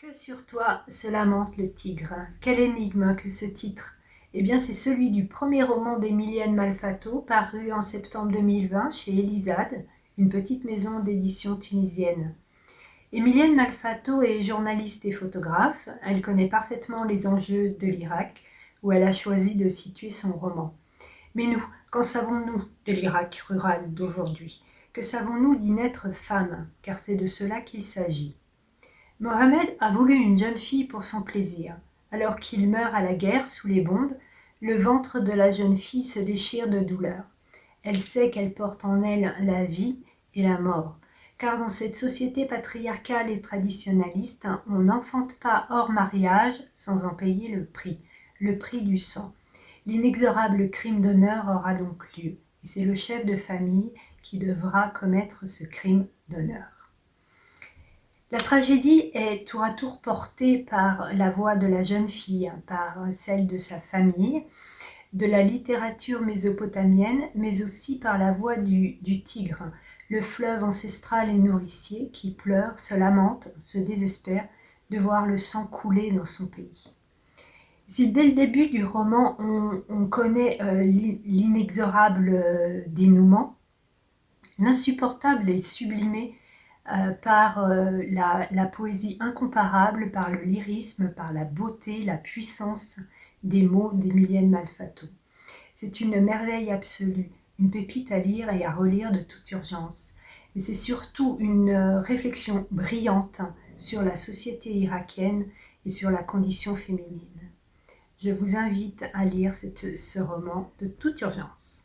Que sur toi se lamente le tigre Quelle énigme que ce titre Eh bien c'est celui du premier roman d'Emilienne Malfato paru en septembre 2020 chez Elisade, une petite maison d'édition tunisienne. Emilienne Malfato est journaliste et photographe. Elle connaît parfaitement les enjeux de l'Irak, où elle a choisi de situer son roman. Mais nous, qu'en savons-nous de l'Irak rural d'aujourd'hui? Que savons-nous d'y naître femme? Car c'est de cela qu'il s'agit. Mohamed a voulu une jeune fille pour son plaisir. Alors qu'il meurt à la guerre sous les bombes, le ventre de la jeune fille se déchire de douleur. Elle sait qu'elle porte en elle la vie et la mort. Car dans cette société patriarcale et traditionnaliste, on n'enfante pas hors mariage sans en payer le prix, le prix du sang. L'inexorable crime d'honneur aura donc lieu, et c'est le chef de famille qui devra commettre ce crime d'honneur. La tragédie est tour à tour portée par la voix de la jeune fille, par celle de sa famille, de la littérature mésopotamienne, mais aussi par la voix du, tigre, le fleuve ancestral et nourricier qui pleure, se lamente, se désespère de voir le sang couler dans son pays. Si dès le début du roman, on, connaît euh, l'inexorable euh, dénouement, l'insupportable et sublimé euh, par euh, la, poésie incomparable, par le lyrisme, par la beauté, la puissance des mots d'Emilienne Malfato. C'est une merveille absolue, une pépite à lire et à relire de toute urgence. Mais c'est surtout une euh, réflexion brillante sur la société irakienne et sur la condition féminine. Je vous invite à lire ce roman de toute urgence.